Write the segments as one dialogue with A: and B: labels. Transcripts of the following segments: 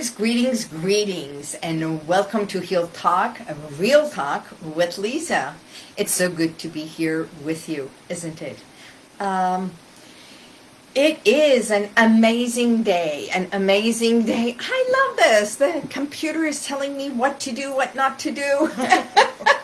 A: Greetings, greetings, greetings, and welcome to Heal Talk, a real talk with Lisa. It's so good to be here with you, isn't it? Um, it is an amazing day, an amazing day. I love this. The computer is telling me what to do, what not to do.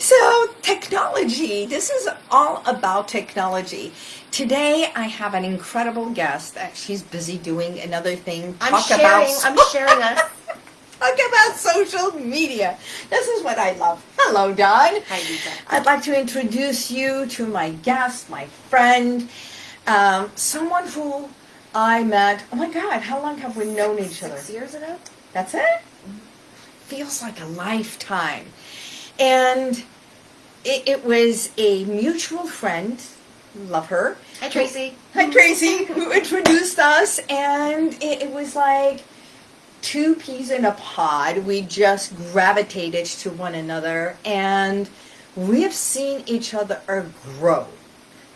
A: so, technology. This is all about technology. Today, I have an incredible guest. She's busy doing another thing.
B: I'm sharing. About, I'm sharing us.
A: Talk about social media. This is what I love. Hello, Dawn.
B: Hi, Lisa.
A: I'd like to introduce you to my guest, my friend. Um, someone who I met, oh my God, how long have we known each other?
B: Six years ago?
A: That's it? Feels like a lifetime. And it, it was a mutual friend, love her.
B: Hi, Tracy.
A: Hi, Tracy, who introduced us. And it, it was like two peas in a pod. We just gravitated to one another. And we have seen each other grow,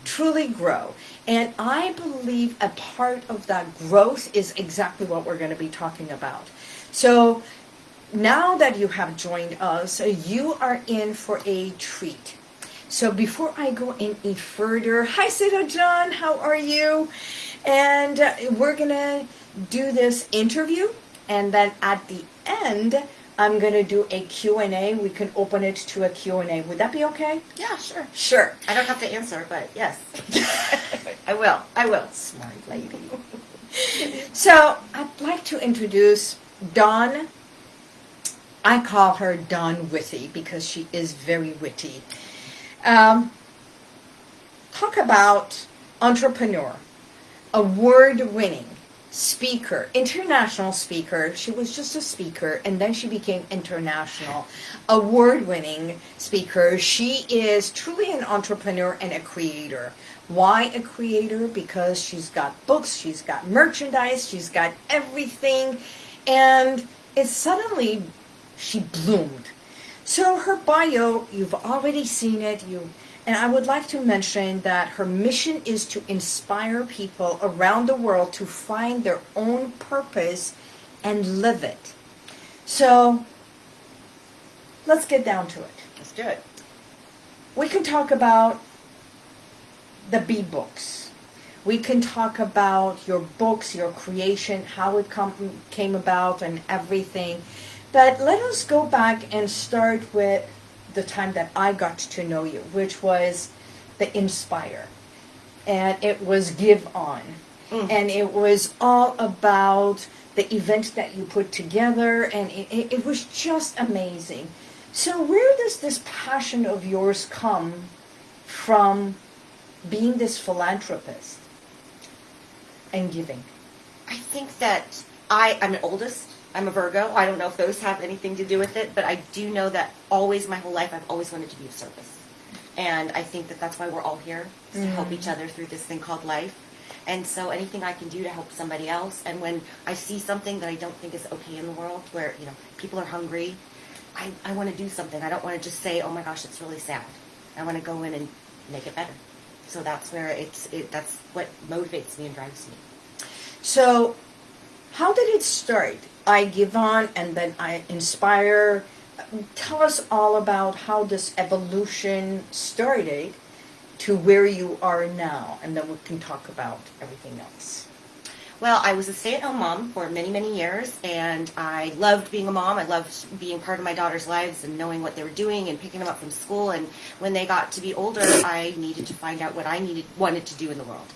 A: truly grow. And I believe a part of that growth is exactly what we're going to be talking about. So now that you have joined us, you are in for a treat. So before I go any further, hi Sita John, how are you? And uh, we're going to do this interview and then at the end, I'm going to do a Q&A. We can open it to a Q&A. Would that be okay?
B: Yeah, sure.
A: Sure.
B: I don't have to answer, but yes. I will. I will.
A: Smart lady. so I'd like to introduce Dawn. I call her Dawn Witty because she is very witty. Um, talk about entrepreneur, award-winning, speaker, international speaker. She was just a speaker and then she became international, award-winning speaker. She is truly an entrepreneur and a creator. Why a creator? Because she's got books, she's got merchandise, she's got everything, and it's suddenly she bloomed. So her bio, you've already seen it, you and I would like to mention that her mission is to inspire people around the world to find their own purpose and live it. So let's get down to it.
B: Let's do it.
A: We can talk about the B books. We can talk about your books, your creation, how it come, came about and everything. But let us go back and start with the time that I got to know you, which was the Inspire. And it was Give On. Mm. And it was all about the event that you put together, and it, it, it was just amazing. So where does this passion of yours come from being this philanthropist and giving?
B: I think that I, I'm an oldest I'm a Virgo. I don't know if those have anything to do with it, but I do know that always my whole life I've always wanted to be of service. And I think that that's why we're all here, to mm. help each other through this thing called life. And so anything I can do to help somebody else, and when I see something that I don't think is okay in the world, where you know people are hungry, I, I want to do something. I don't want to just say, oh my gosh, it's really sad. I want to go in and make it better. So that's where it's it, that's what motivates me and drives me.
A: So, how did it start? I give on and then I inspire. Tell us all about how this evolution started to where you are now, and then we can talk about everything else.
B: Well, I was a stay-at-home mom for many, many years, and I loved being a mom. I loved being part of my daughter's lives and knowing what they were doing and picking them up from school. And when they got to be older, I needed to find out what I needed, wanted to do in the world.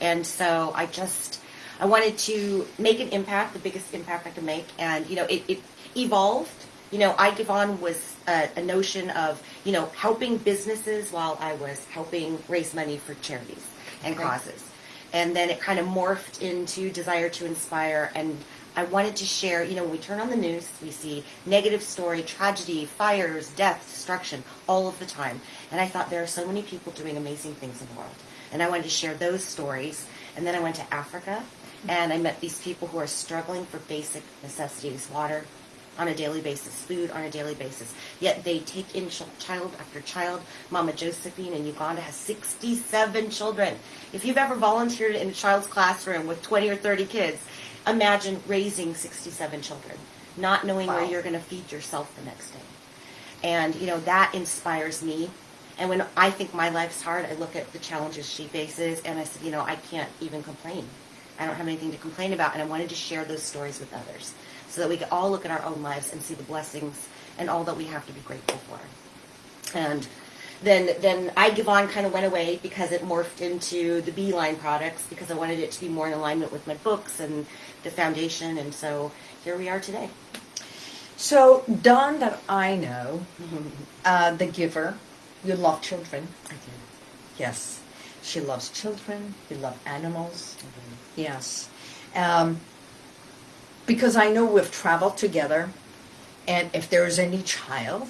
B: And so I just I wanted to make an impact, the biggest impact I could make, and you know, it, it evolved. You know, I give on was a, a, notion of you know helping businesses while I was helping raise money for charities and okay. causes, and then it kind of morphed into desire to inspire and. I wanted to share, you know, when we turn on the news, we see negative story, tragedy, fires, death, destruction all of the time. And I thought there are so many people doing amazing things in the world. And I wanted to share those stories. And then I went to Africa and I met these people who are struggling for basic necessities, water on a daily basis, food on a daily basis. Yet they take in child after child. Mama Josephine in Uganda has 67 children. If you've ever volunteered in a child's classroom with 20 or 30 kids, imagine raising 67 children, not knowing where you're going to feed yourself the next day. And, you know, that inspires me. And when I think my life's hard, I look at the challenges she faces and I said, you know, I can't even complain. I don't have anything to complain about. And I wanted to share those stories with others so that we could all look at our own lives and see the blessings and all that we have to be grateful for. And then, then I Give On kind of went away because it morphed into the Beeline products because I wanted it to be more in alignment with my books and the foundation. And so here we are today.
A: So, Dawn, that I know, uh, the giver, you love children.
B: I do.
A: Yes. She loves children. You love animals.
B: I do.
A: Yes. Um, because I know we've traveled together, and if there is any child,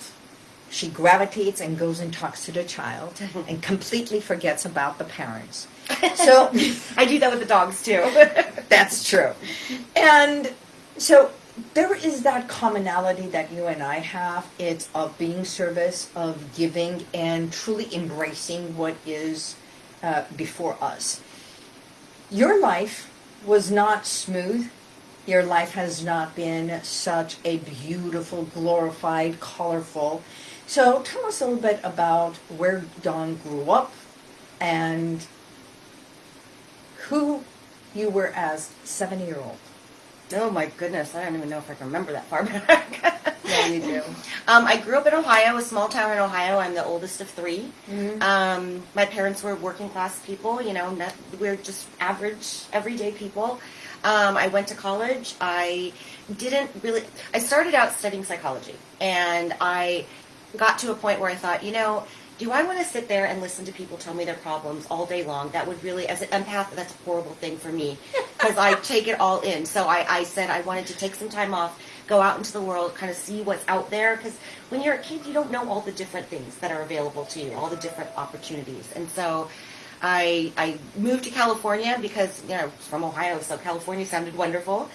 A: she gravitates and goes and talks to the child and completely forgets about the parents. So
B: I do that with the dogs too.
A: that's true. And so there is that commonality that you and I have. It's of being service, of giving, and truly embracing what is uh, before us. Your life was not smooth. Your life has not been such a beautiful, glorified, colorful. So tell us a little bit about where Dawn grew up and who you were as seven-year-old.
B: Oh my goodness, I don't even know if I can remember that far back.
A: Yeah, you do.
B: Um, I grew up in Ohio, a small town in Ohio. I'm the oldest of 3
A: Mhm.
B: Um, my parents were working class people. You know, not, we're just average, everyday people. Um, I went to college. I didn't really. I started out studying psychology, and I got to a point where I thought, you know, do I want to sit there and listen to people tell me their problems all day long? That would really, as an empath, that's a horrible thing for me because I take it all in. So I, I said I wanted to take some time off, go out into the world, kind of see what's out there. Because when you're a kid, you don't know all the different things that are available to you, all the different opportunities. And so I, I moved to California because, you know, from Ohio, so California sounded wonderful.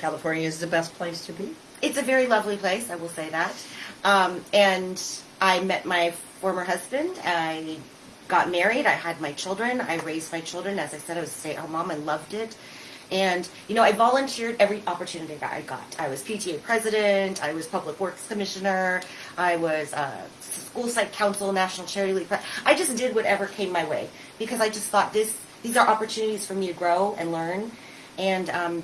A: California is the best place to be.
B: It's a very lovely place, I will say that. Um, and I met my former husband. I got married. I had my children. I raised my children. As I said, I was a stay-at-home mom. I loved it. And, you know, I volunteered every opportunity that I got. I was PTA president. I was public works commissioner. I was uh, school site council, national charity league. I just did whatever came my way because I just thought this, these are opportunities for me to grow and learn. And um,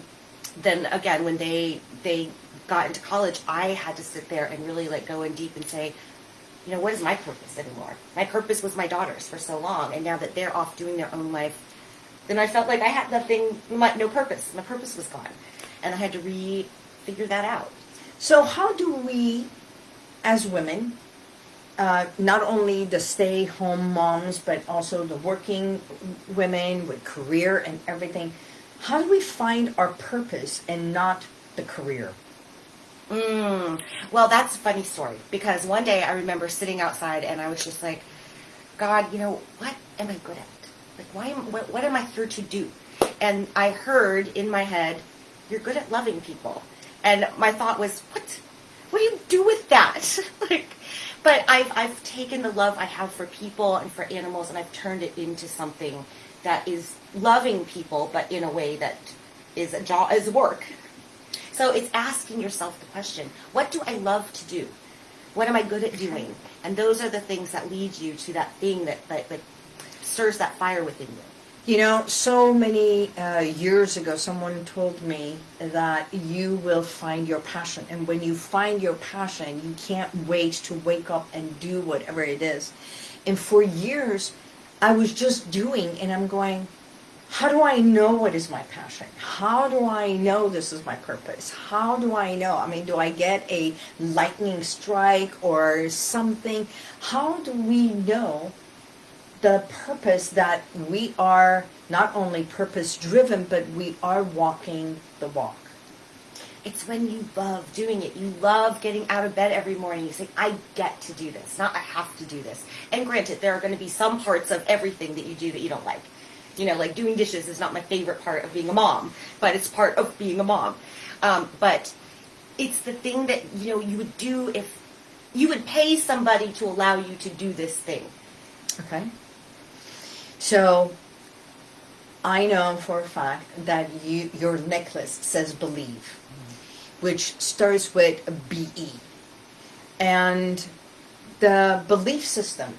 B: then again, when they they got into college, I had to sit there and really like go in deep and say, you know, what is my purpose anymore? My purpose was my daughters for so long, and now that they're off doing their own life, then I felt like I had nothing, my, no purpose. My purpose was gone, and I had to re-figure that out.
A: So how do we, as women, uh, not only the stay-home moms, but also the working women with career and everything, how do we find our purpose and not the career?
B: Mm. Well, that's a funny story because one day I remember sitting outside and I was just like, God, you know, what am I good at? Like, why am, what, what am I here to do? And I heard in my head, you're good at loving people. And my thought was, what? What do you do with that? like, but I've, I've taken the love I have for people and for animals and I've turned it into something that is loving people, but in a way that is a job, is work. So it's asking yourself the question, what do I love to do? What am I good at doing? And those are the things that lead you to that thing that, that, that stirs that fire within you.
A: You know, so many uh, years ago, someone told me that you will find your passion. And when you find your passion, you can't wait to wake up and do whatever it is. And for years, I was just doing, and I'm going, how do I know what is my passion? How do I know this is my purpose? How do I know? I mean, do I get a lightning strike or something? How do we know the purpose that we are not only purpose driven, but we are walking the walk?
B: It's when you love doing it. You love getting out of bed every morning. You say, I get to do this, not I have to do this. And granted, there are going to be some parts of everything that you do that you don't like. You know, like doing dishes is not my favorite part of being a mom, but it's part of being a mom. Um, but it's the thing that, you know, you would do if you would pay somebody to allow you to do this thing.
A: Okay. So I know for a fact that you your necklace says believe, which starts with a B E, and the belief system.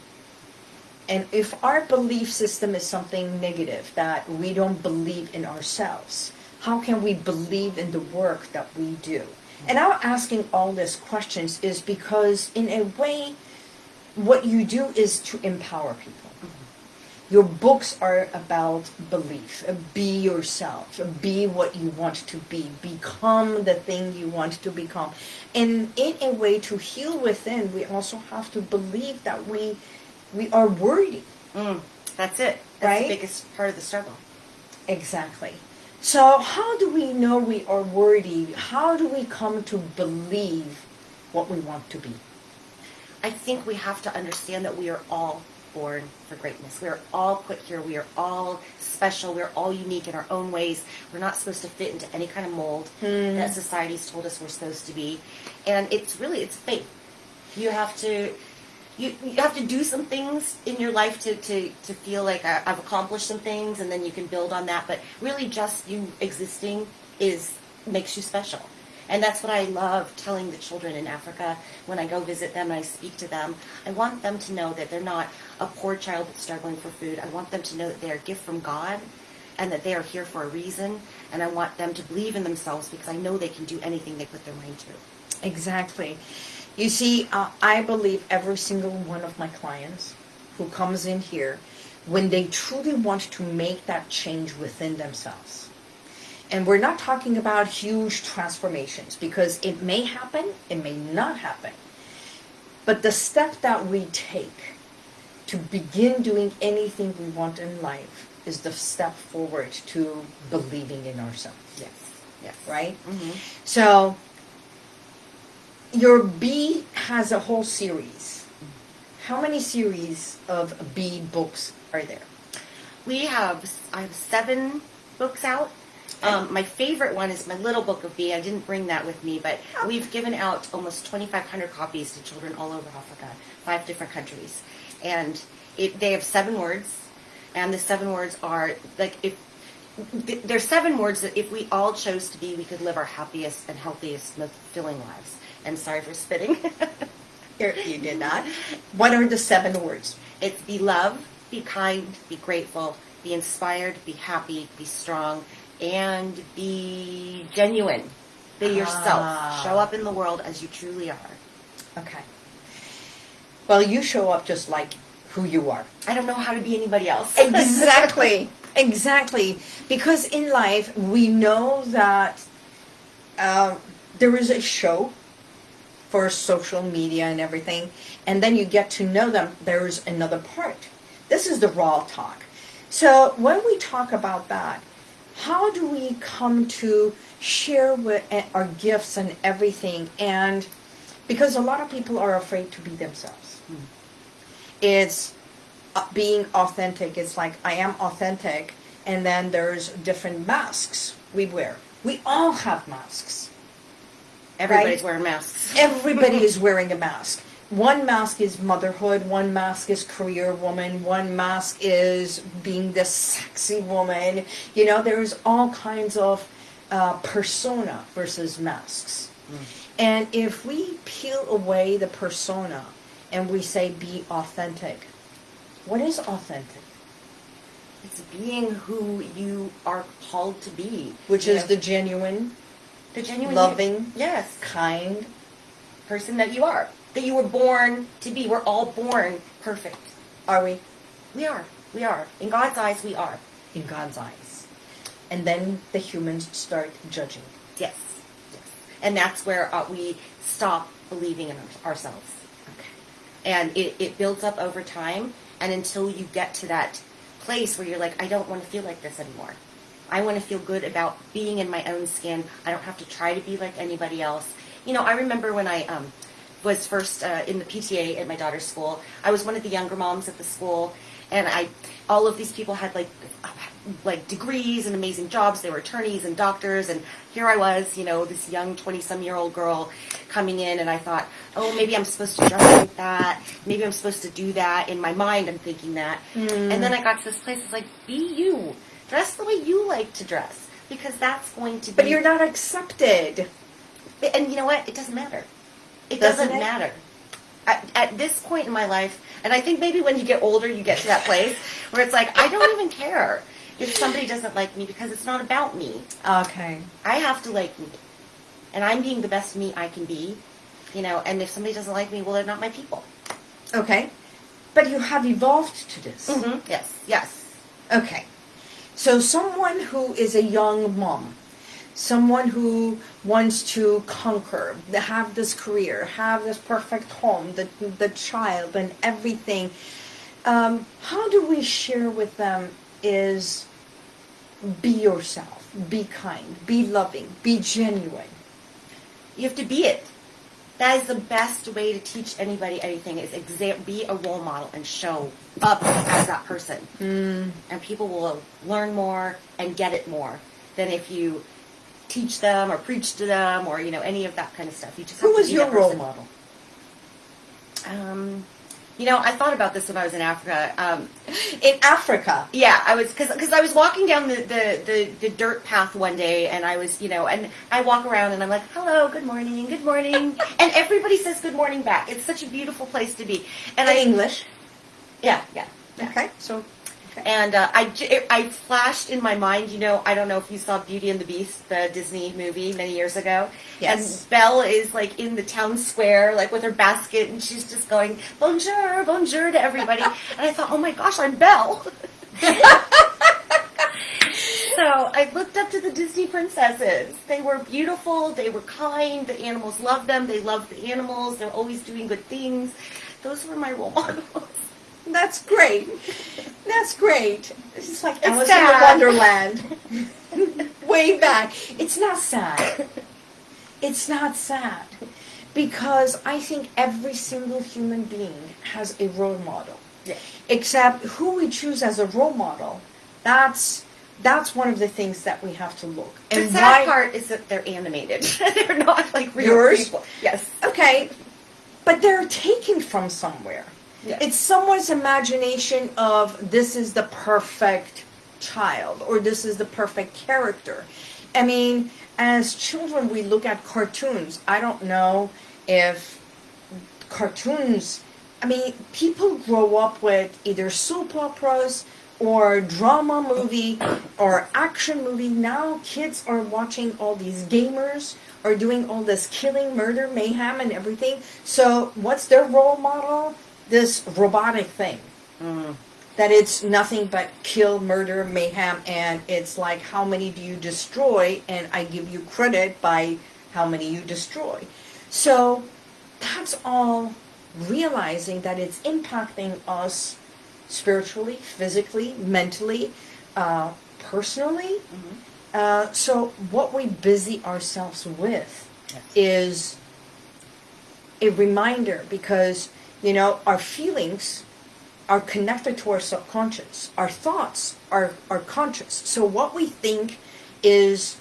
A: And if our belief system is something negative, that we don't believe in ourselves, how can we believe in the work that we do? And I'm asking all these questions is because, in a way, what you do is to empower people. Your books are about belief. Be yourself. Be what you want to be. Become the thing you want to become. And in a way to heal within, we also have to believe that we we are worthy.
B: Mm, that's it. That's
A: Right?
B: the biggest part of the struggle.
A: Exactly. So how do we know we are worthy? How do we come to believe what we want to be?
B: I think we have to understand that we are all born for greatness. We are all put here. We are all special. We're all unique in our own ways. We're not supposed to fit into any kind of mold hmm. that society's told us we're supposed to be. And it's really it's faith. You have to you, you have to do some things in your life to, to, to feel like I, I've accomplished some things and then you can build on that. But really just you existing is makes you special. And that's what I love telling the children in Africa when I go visit them and I speak to them. I want them to know that they're not a poor child that's struggling for food. I want them to know that they're a gift from God and that they are here for a reason. And I want them to believe in themselves because I know they can do anything they put their mind to.
A: Exactly. You see, uh, I believe every single one of my clients who comes in here, when they truly want to make that change within themselves, and we're not talking about huge transformations because it may happen, it may not happen. But the step that we take to begin doing anything we want in life is the step forward to believing in ourselves,
B: Yes. Yes.
A: right?
B: hmm
A: So your B has a whole series. How many series of B books are there?
B: We have I have seven books out. Um, my favorite one is my little book of B. I didn't bring that with me, but we've given out almost 2,500 copies to children all over Africa, five different countries, and it, they have seven words, and the seven words are like if th- there's seven words that if we all chose to be, we could live our happiest and healthiest, most fulfilling lives. And sorry for spitting.
A: You did not. What are the seven words?
B: It's be loved, be kind, be grateful, be inspired, be happy, be strong, and be genuine. Be yourself.
A: Ah.
B: Show up in the world as you truly are.
A: Okay. Well, you show up just like who you are.
B: I don't know how to be anybody else.
A: Exactly. exactly. Because in life, we know that um, there is a show for social media and everything, and then you get to know them. There's another part. This is the raw talk. So when we talk about that, how do we come to share with uh, our gifts and everything? And because a lot of people are afraid to be themselves. It's uh, being authentic. It's like I am authentic, and then there's different masks we wear. We all have masks.
B: Everybody's
A: Right?
B: wearing masks.
A: Everybody is wearing a mask. One mask is motherhood, one mask is career woman, one mask is being the sexy woman. You know, there's all kinds of uh, persona versus masks. And if we peel away the persona and we say be authentic, what is authentic?
B: It's being who you are called to be.
A: Which is
B: know,
A: the genuine,
B: the genuine
A: loving,
B: yes,
A: kind.
B: person that you are. That you were born to be. We're all born perfect.
A: Are we?
B: We are. We are. In God's eyes, we are.
A: in God's eyes. And then the humans start judging.
B: Yes. Yes. And that's where uh, we stop believing in our- ourselves.
A: Okay.
B: And it, it builds up over time. And until you get to that place where you're like, I don't want to feel like this anymore. I want to feel good about being in my own skin. I don't have to try to be like anybody else. You know, I remember when I um, was first uh, in the PTA at my daughter's school. I was one of the younger moms at the school, and I, all of these people had like, like degrees and amazing jobs. They were attorneys and doctors, and here I was, you know, this young twenty-some-year-old girl coming in, and I thought, oh, maybe I'm supposed to dress like that. Maybe I'm supposed to do that. In my mind, I'm thinking that, and then I got to this place. It's like, be you. Dress the way you like to dress because that's going to be.
A: But you're not accepted.
B: And you know what? It doesn't matter. It
A: Doesn't
B: doesn't, matter. At, at this point in my life, and I think maybe when you get older, you get to that place where it's like, I don't even care if somebody doesn't like me because it's not about me.
A: Okay.
B: I have to like me. And I'm being the best me I can be, you know, and if somebody doesn't like me, well, they're not my people.
A: Okay. But you have evolved to this.
B: Mm-hmm. Yes, yes.
A: Okay. So someone who is a young mom, someone who wants to conquer, have this career, have this perfect home, the the child and everything. Um, how do we share with them is be yourself, be kind, be loving, be genuine.
B: You have to be it. That is the best way to teach anybody anything is exa- be a role model and show up as that person.
A: Mm.
B: And people will learn more and get it more than if you teach them or preach to them or, you know, any of that kind of stuff. You just have
A: Who was your role model?
B: Um, you know, I thought about this when I was in Africa. Um,
A: In Africa.
B: Yeah, I was because I was walking down the, the, the, the dirt path one day, and I was you know, and I walk around and I'm like, hello, good morning, good morning, and everybody says good morning back. It's such a beautiful place to be, and
A: In
B: I
A: English.
B: yeah yeah. yeah.
A: Okay. So.
B: And uh, I, j- I flashed in my mind, you know, I don't know if you saw Beauty and the Beast, the Disney movie many years ago.
A: Yes.
B: And Belle is like in the town square, like with her basket, and she's just going, bonjour, bonjour to everybody. and I thought, oh my gosh, I'm Belle. so I looked up to the Disney princesses. They were beautiful, they were kind, the animals loved them, they loved the animals, they're always doing good things. Those were my role models.
A: That's great. That's great. It's like
B: It's
A: Alice in. Wonderland. Way back. It's not sad. It's not sad. Because I think every single human being has a role model.
B: Yeah.
A: Except who we choose as a role model, that's that's one of the things that we have to look.
B: And The sad part is that they're animated. they're not like real
A: Yours?
B: people. Yes.
A: Okay, but they're taken from somewhere.
B: Yeah.
A: It's someone's imagination of this is the perfect child or this is the perfect character. I mean, as children, we look at cartoons. I don't know if cartoons, I mean, people grow up with either soap operas or drama movie or action movie. Now kids are watching all these gamers are doing all this killing, murder, mayhem and everything. So what's their role model? This robotic thing. That it's nothing but kill, murder, mayhem, and it's like how many do you destroy, and I give you credit by how many you destroy. So that's all realizing that it's impacting us spiritually, physically, mentally, uh, personally. Uh, so what we busy ourselves with is a reminder because you know our feelings are connected to our subconscious. Our thoughts are are conscious. So what we think is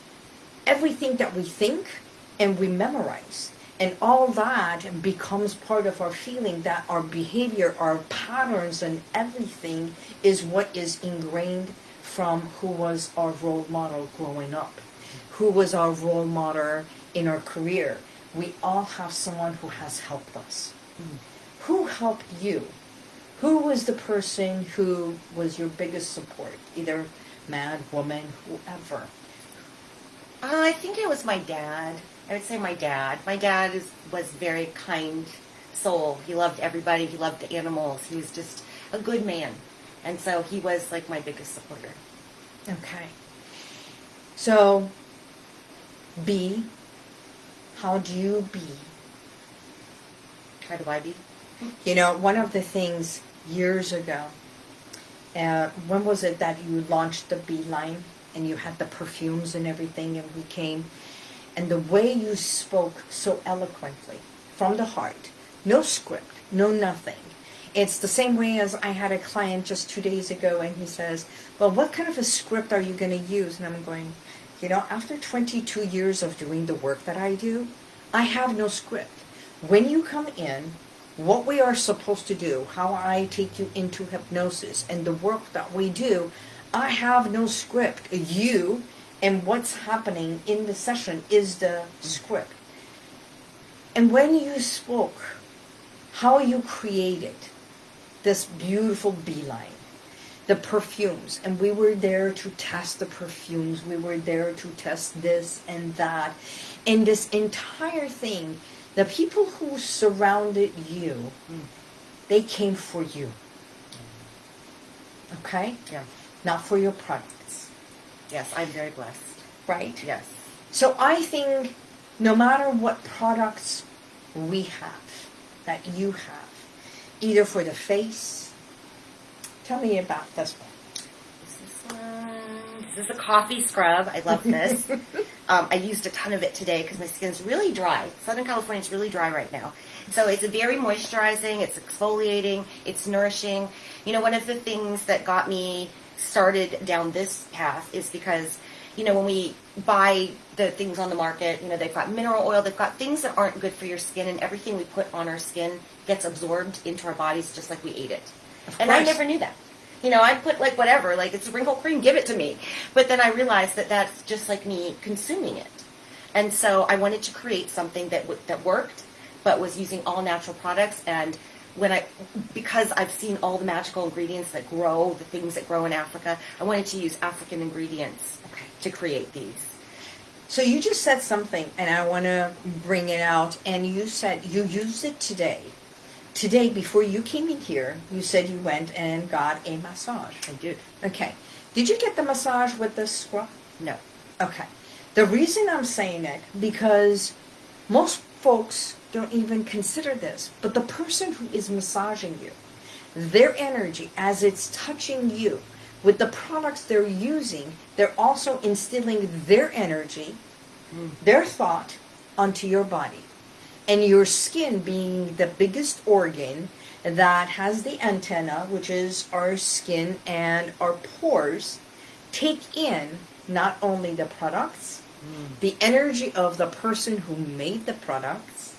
A: everything that we think and we memorize. And all that becomes part of our feeling that our behavior, our patterns and everything is what is ingrained from who was our role model growing up. Who was our role model in our career. We all have someone who has helped us. Hmm. Who helped you? Who was the person who was your biggest support? Either man, woman, whoever.
B: Uh, I think it was my dad. I would say my dad. My dad is was very kind soul. He loved everybody. He loved the animals. He was just a good man, and so he was like my biggest supporter.
A: Okay. So, be. How do you be?
B: How do I be?
A: You know, one of the things years ago, uh, when was it that you launched the Beeline and you had the perfumes and everything and we came and the way you spoke so eloquently from the heart, no script, no nothing. It's the same way as I had a client just two days ago and he says, well, what kind of a script are you going to use? And I'm going, you know, after 22 years of doing the work that I do, I have no script. When you come in, what we are supposed to do, how I take you into hypnosis, and the work that we do, I have no script. You and what's happening in the session is the script. And when you spoke, how you created this beautiful beeline, the perfumes, and we were there to test the perfumes, we were there to test this and that. And this entire thing, the people who surrounded you, they came for you. Okay?
B: Yeah.
A: Not for your products,
B: Yes, I'm very blessed.
A: right?
B: Yes.
A: So I think no matter what products we have, that you have, either for the face, tell me about this one.
B: This is one. This is a coffee scrub. I love this. um, I used a ton of it today because my skin's really dry. Southern California is really dry right now. So it's very moisturizing. It's exfoliating. It's nourishing. You know, one of the things that got me started down this path is because, you know, when we buy the things on the market, you know, they've got mineral oil, they've got things that aren't good for your skin, and everything we put on our skin gets absorbed into our bodies just like we ate it.
A: Of
B: and I never knew that. You know, I put like whatever, like it's a wrinkle cream, give it to me. But then I realized that that's just like me consuming it. And so I wanted to create something that that worked, but was using all natural products. And when I, because I've seen all the magical ingredients that grow, the things that grow in Africa, I wanted to use African ingredients
A: Okay.
B: to create these.
A: So you just said something, and I want to bring it out. And you said you used it today. Today, before you came in here, you said you went and got a massage.
B: I did.
A: Okay. Did you get the massage with the scrub?
B: No.
A: Okay. The reason I'm saying it because most folks don't even consider this, but the person who is massaging you, their energy as it's touching you with the products they're using, they're also instilling their energy, mm-hmm. their thought onto your body. And your skin being the biggest organ that has the antenna, which is our skin and our pores, take in not only the products, mm. the energy of the person who made the products,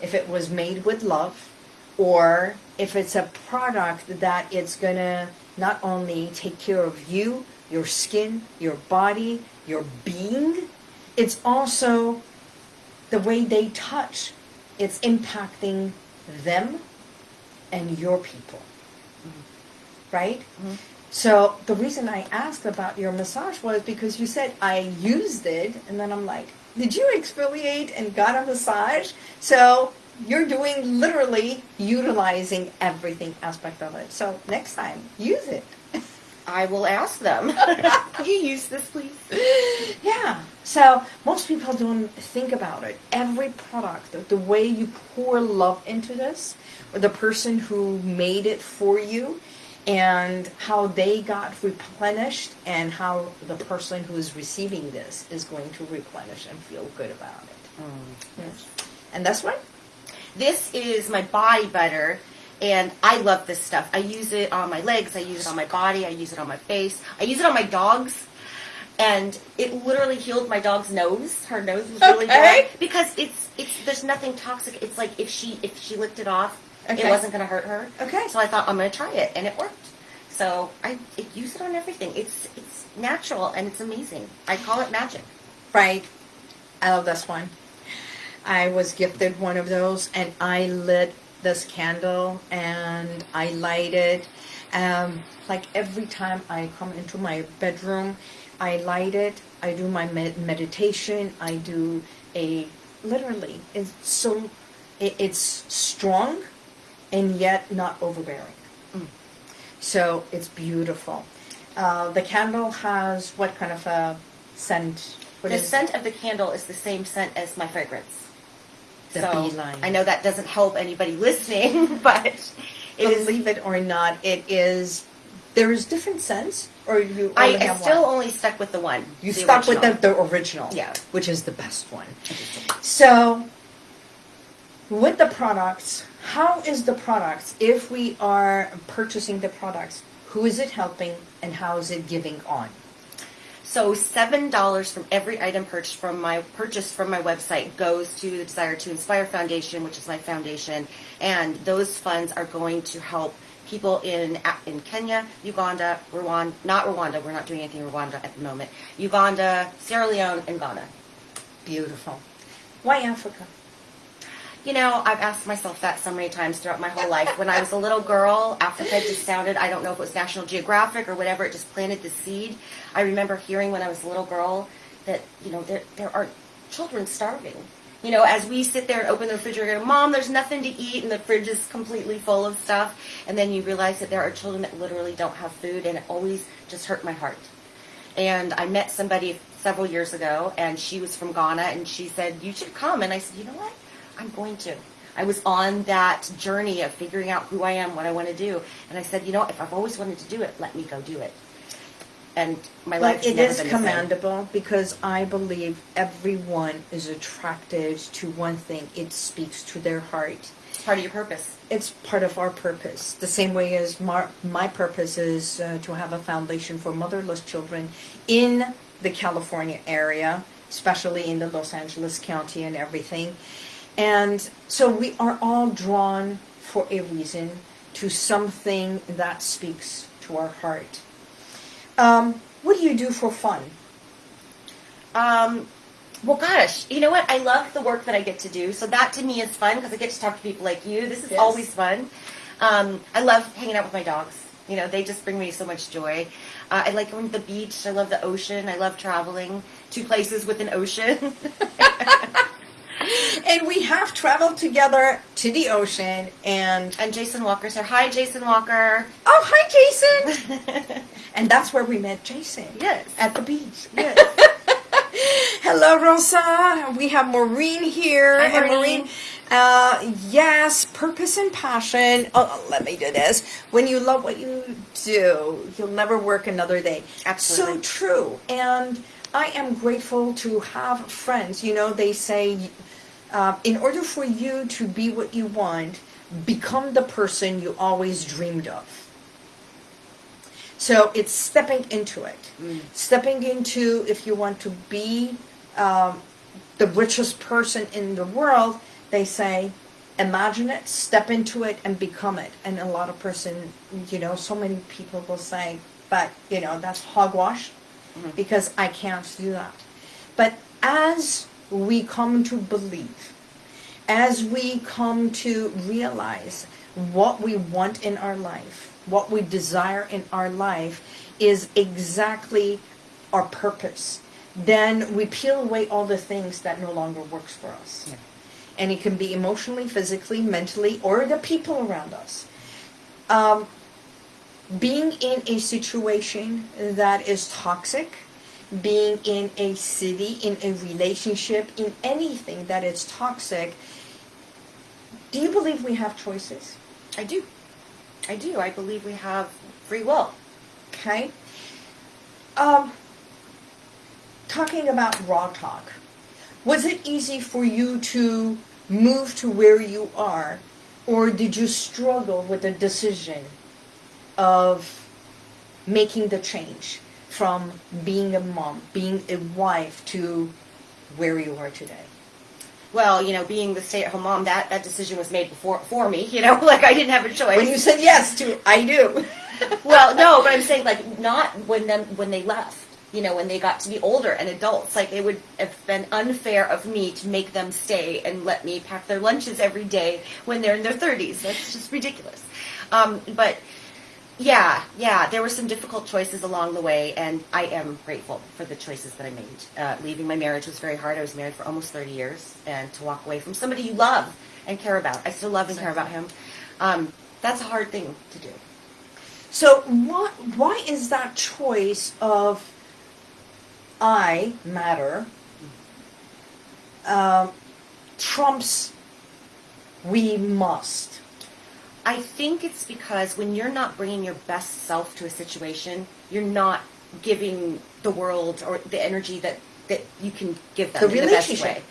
A: if it was made with love, or if it's a product that it's gonna not only take care of you, your skin, your body, your being, it's also the way they touch. It's impacting them and your people. Mm-hmm. Right? Mm-hmm. So the reason I asked about your massage was because you said I used it, and then I'm like, did you exfoliate and got a massage? So you're doing literally utilizing everything aspect of it. So next time, use it.
B: I will ask them. Can you use this, please?
A: Yeah. So most people don't think about it. Every product, the, the way you pour love into this, or the person who made it for you, and how they got replenished, and how the person who is receiving this is going to replenish and feel good about it. Mm. Yes. And that's right.
B: This is my body butter, and I love this stuff. I use it on my legs, I use it on my body, I use it on my face, I use it on my dogs. And it literally healed my dog's nose. Her nose was really
A: Okay.
B: dry because it's it's there's nothing toxic. It's like if she if she licked it off,
A: Okay.
B: it wasn't going to hurt her.
A: Okay.
B: So I thought I'm going to try it, and it worked. So I it, use it on everything. It's it's natural and it's amazing. I call it magic.
A: Right. I love this one. I was gifted one of those, and I lit this candle and I light it. Um, like every time I come into my bedroom, I light it. I do my med- meditation. I do a literally. It's so. It, it's strong, and yet not overbearing. So it's beautiful. Uh, the candle has what kind of a scent? What
B: the scent of the candle is the same scent as my fragrance.
A: The
B: so
A: beeline.
B: I know that doesn't help anybody listening, but it is.
A: Believe it or not, it is. There is different scents, or you
B: I, I still
A: one.
B: only stuck with the one.
A: You
B: the
A: stuck with the,
B: original.
A: the original,
B: Yeah.
A: which is the best one. So, with the products, how is the products? If we are purchasing the products, who is it helping, and how is it giving on?
B: So seven dollars from every item purchased from my purchased from my website goes to the Desire to Inspire Foundation, which is my foundation, and those funds are going to help people in in Kenya, Uganda, Rwanda, not Rwanda. We're not doing anything in Rwanda at the moment. Uganda, Sierra Leone, and Ghana.
A: Beautiful. Why Africa?
B: You know, I've asked myself that so many times throughout my whole life. When I was a little girl, Africa just sounded, I don't know if it was National Geographic or whatever, it just planted the seed. I remember hearing when I was a little girl that, you know, there, there are children starving. You know, as we sit there and open the refrigerator, Mom, there's nothing to eat, and the fridge is completely full of stuff. And then you realize that there are children that literally don't have food, and it always just hurt my heart. And I met somebody several years ago, and she was from Ghana, and she said, You should come. And I said, You know what? I'm going to. I was on that journey of figuring out who I am, what I want to do. And I said, You know, if I've always wanted to do it, let me go do it. And my life has
A: is commendable because I believe everyone is attracted to one thing. It speaks to their heart.
B: It's part of your purpose.
A: It's part of our purpose. The same way as my, my purpose is uh, to have a foundation for motherless children in the California area, especially in the Los Angeles County and everything. And so we are all drawn for a reason to something that speaks to our heart. Um, what do you do for fun?
B: Um, well, gosh, you know what? I love the work that I get to do. So that to me is fun because I get to talk to people like you. This is
A: Yes.
B: always fun. Um, I love hanging out with my dogs. You know, they just bring me so much joy. Uh, I like going to the beach. I love the ocean. I love traveling to places with an ocean.
A: And we have traveled together to the ocean and
B: and Jason Walker here. Hi, Jason Walker.
A: oh hi Jason and that's where we met Jason
B: Yes.
A: at the beach
B: yes.
A: hello Rosa we have Maureen here
B: Hi,
A: and
B: Maureen.
A: uh, yes purpose and passion oh let me do this when you love what you do you'll never work another day
B: Absolutely.
A: so true and I am grateful to have friends you know they say uh, in order for you to be what you want, become the person you always dreamed of. So it's stepping into it. Stepping into, if you want to be um, the richest person in the world, they say, imagine it, step into it, and become it. And a lot of person, you know, so many people will say, but, you know, that's hogwash because I can't do that. But as we come to believe, as we come to realize what we want in our life, what we desire in our life is exactly our purpose, then we peel away all the things that no longer works for us.
B: Yeah.
A: And it can be emotionally, physically, mentally, or the people around us. Um, being in a situation that is toxic, being in a city, in a relationship, in anything that is toxic, do you believe we have choices?
B: I do. I do. I believe we have free will.
A: Okay. Um, talking about raw talk, was it easy for you to move to where you are, or did you struggle with the decision of making the change from being a mom, being a wife, to where you are today?
B: Well, you know, being the stay-at-home mom, that, that decision was made before for me. You know, like I didn't have a choice.
A: When you said yes to, I do.
B: well, no, but I'm saying like not when them when they left. You know, when they got to be older and adults, like it would have been unfair of me to make them stay and let me pack their lunches every day when they're in their 30s. That's just ridiculous. Um, but yeah, yeah, there were some difficult choices along the way, and I am grateful for the choices that I made. Uh, leaving my marriage was very hard. I was married for almost 30 years, and to walk away from somebody you love and care about. I still love and care about him. Um, that's a hard thing to do.
A: So why why is that choice of I matter um, trumps we must?
B: I think it's because when you're not bringing your best self to a situation, you're not giving the world or the energy that, that you can give them
A: The
B: in the best
A: relationship.
B: way.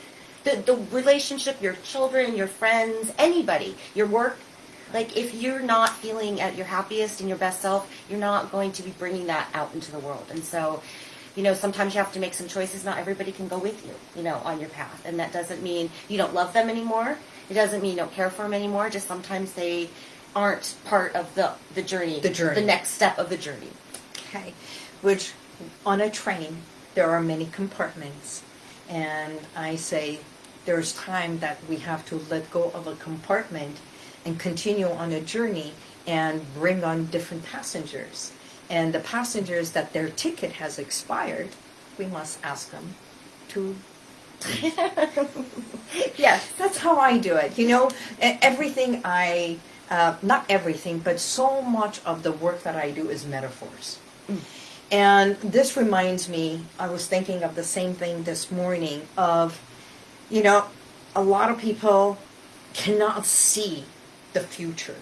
B: The, the relationship, your children, your friends, anybody, your work. Like if you're not feeling at your happiest and your best self, you're not going to be bringing that out into the world. And so, you know, sometimes you have to make some choices. Not everybody can go with you, you know, on your path. And that doesn't mean you don't love them anymore. It doesn't mean you don't care for them anymore. Just sometimes they aren't part of the the journey.
A: The journey.
B: The next step of the journey.
A: Okay, which on a train, there are many compartments. And I say there's time that we have to let go of a compartment and continue on a journey and bring on different passengers. And the passengers that their ticket has expired, we must ask them to. yes, that's how I do it. You know, everything I, uh, not everything, but so much of the work that I do is metaphors. Mm. And this reminds me, I was thinking of the same thing this morning of, you know, a lot of people cannot see the future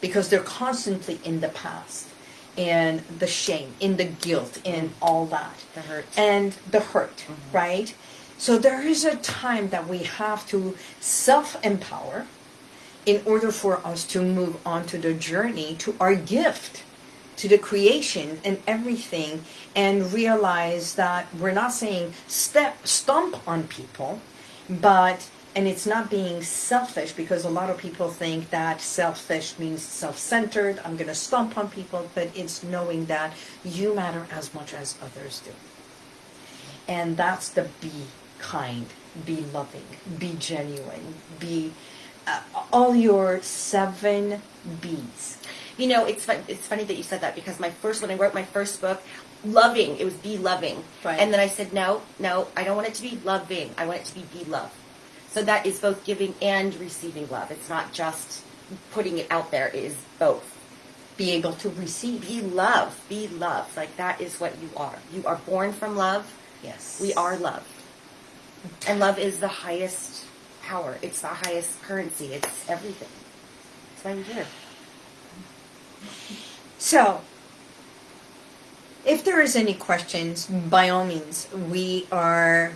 A: because they're constantly in the past and the shame, in the guilt, in mm. all that.
B: The hurt.
A: And the hurt, mm-hmm. right? So there is a time that we have to self empower in order for us to move on to the journey to our gift to the creation and everything and realize that we're not saying step stomp on people but and it's not being selfish because a lot of people think that selfish means self-centered i'm going to stomp on people but it's knowing that you matter as much as others do. And that's the be kind be loving be genuine be uh, all your seven b's
B: You know, it's fun, it's funny that you said that because my first when I wrote my first book, loving it was be loving,
A: Right.
B: and then I said no, no, I don't want it to be loving. I want it to be be love. So that is both giving and receiving love. It's not just putting it out there. It is both.
A: be able to receive
B: Be love. Be love. Like that is what you are. You are born from love.
A: yes
B: We are love. And love is the highest power. It's the highest currency. It's everything. That's why we're here.
A: So, if there is any questions, by all means, we are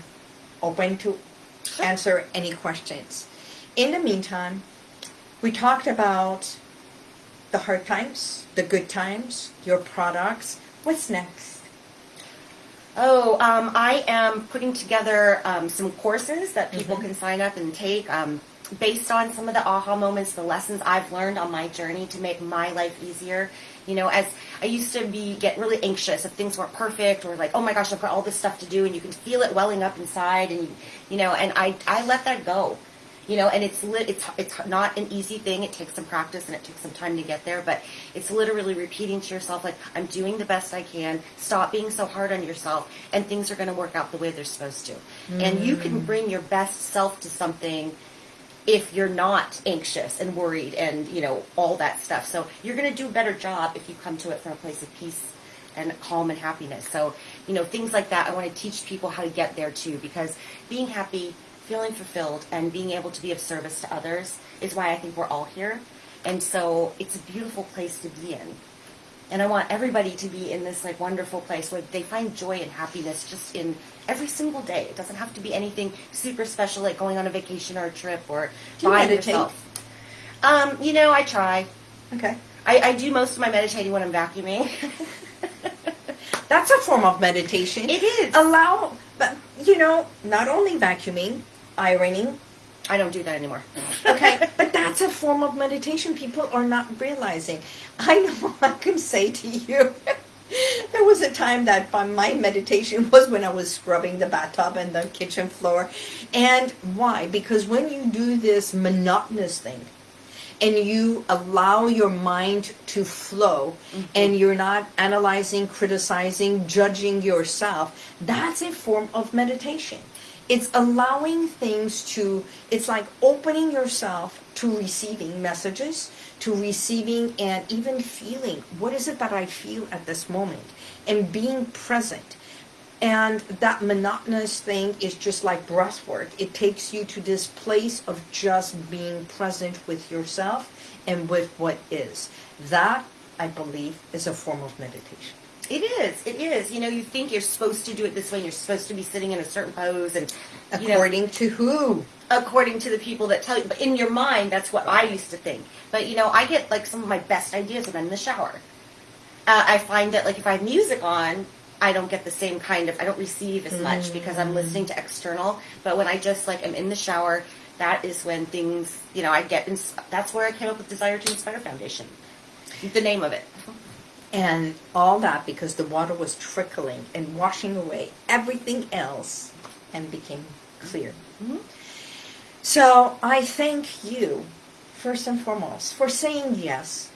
A: open to answer any questions. In the meantime, we talked about the hard times, the good times, your products. What's next?
B: Oh, um, I am putting together um, some courses that people
A: Mhm.
B: can sign up and take um, based on some of the aha moments, the lessons I've learned on my journey to make my life easier. You know, as I used to be, get really anxious if things weren't perfect or like, oh my gosh, I've got all this stuff to do, and you can feel it welling up inside, and you, you know, and I, I let that go. You know, and it's lit, it's it's not an easy thing. It takes some practice and it takes some time to get there. But it's literally repeating to yourself like, "I'm doing the best I can. Stop being so hard on yourself, and things are going to work out the way they're supposed to." And you can mm. bring your best self to something if you're not anxious and worried and you know all that stuff. So you're going to do a better job if you come to it from a place of peace and calm and happiness. So you know things like that. I want to teach people how to get there too, because being happy, feeling fulfilled, and being able to be of service to others is why I think we're all here. And so it's a beautiful place to be in. And I want everybody to be in this like wonderful place where they find joy and happiness just in every single day. It doesn't have to be anything super special like going on a vacation or a trip or
A: Do you
B: buying
A: meditate?
B: yourself. Um, you know, I try.
A: Okay.
B: I, I do most of my meditating when I'm vacuuming.
A: That's a form of meditation.
B: It is.
A: Allow, but you know, not only vacuuming, ironing,
B: I don't do that anymore.
A: okay? But that's a form of meditation people are not realizing. I know i can say to you there was a time that my meditation was when i was scrubbing the bathtub and the kitchen floor. And why? Because when you do this monotonous thing and you allow your mind to flow mm-hmm. and you're not analyzing criticizing judging yourself that's a form of meditation it's allowing things to it's like opening yourself to receiving messages to receiving and even feeling what is it that i feel at this moment? And being present. And that monotonous thing is just like breath work it takes you to this place of just being present with yourself and with what is. That i believe is a form of meditation
B: It is. It is. You know, you think you're supposed to do it this way, and you're supposed to be sitting in a certain pose, and you know,
A: according to who
B: according to the people that tell you. But in your mind, that's what I used to think. But you know, I get like some of my best ideas when I'm in the shower. Uh, I find that like if I have music on, I don't get the same kind of. I don't receive as much because I'm listening to external. But when I just like am in the shower, that is when things, you know, I get, ins- that's where I came up with Desire to Inspire Foundation. The name of it.
A: And all that because the water was trickling and washing away everything else and became clear.
B: Mhm.
A: So I thank you, first and foremost, for saying yes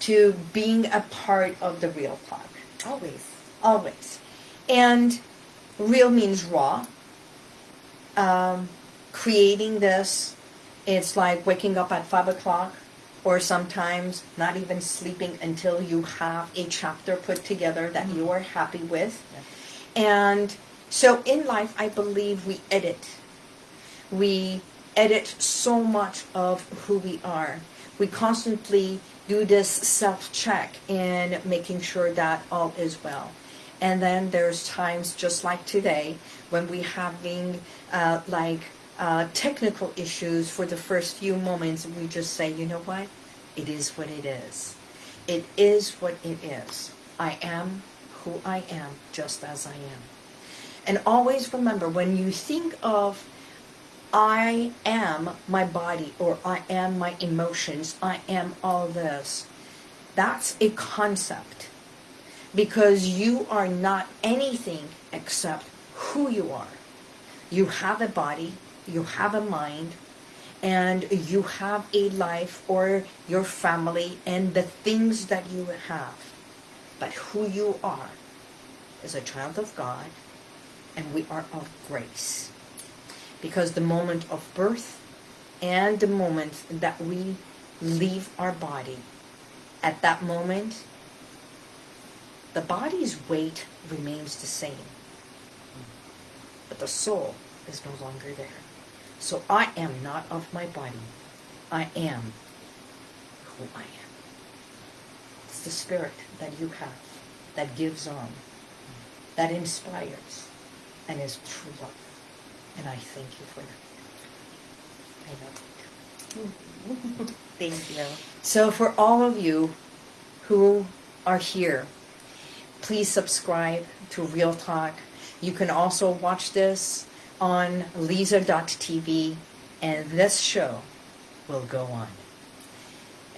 A: to being a part of the Real Talk.
B: Always.
A: Always. And real means raw. Um, creating this, it's like waking up at 5 o'clock or sometimes not even sleeping until you have a chapter put together that you are happy with. And so in life, I believe we edit. We edit so much of who we are. We constantly do this self-check in making sure that all is well. And then there's times just like today when we having uh, like uh, technical issues for the first few moments. We just say, you know what? It is what it is. It is what it is. I am who I am, just as I am. And always remember when you think of I am my body or I am my emotions, I am all this, that's a concept because you are not anything except who you are. You have a body, you have a mind, and you have a life or your family and the things that you have. But who you are is a child of God, and we are of grace. Because the moment of birth and the moment that we leave our body, at that moment, the body's weight remains the same, but the soul is no longer there. So I am not of my body. I am who I am. It's the spirit that you have that gives on, that inspires, and is true love. And I thank you for that. I love you.
B: Thank you.
A: So for all of you who are here, please subscribe to Real Talk. You can also watch this on lisa.tv and this show will go on.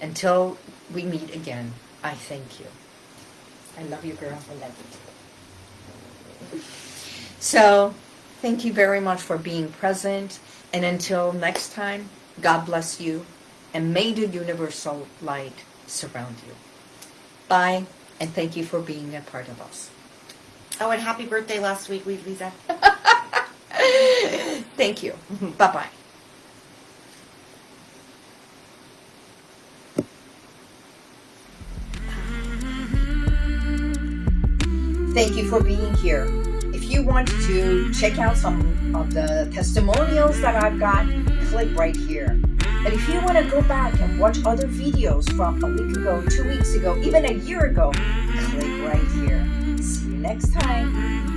A: Until we meet again, I thank you. I love you, girl. I love you. So, thank you very much for being present. And until next time, God bless you. And may the universal light surround you. Bye. And thank you for being a part of us.
B: Oh, and happy birthday last week, we Lisa.
A: Thank you. Mm-hmm. Bye bye. Thank you for being here. If you want to check out some of the testimonials that I've got, click right here. But if you want to go back and watch other videos from a week ago, two weeks ago, even a year ago, click right here. See you next time.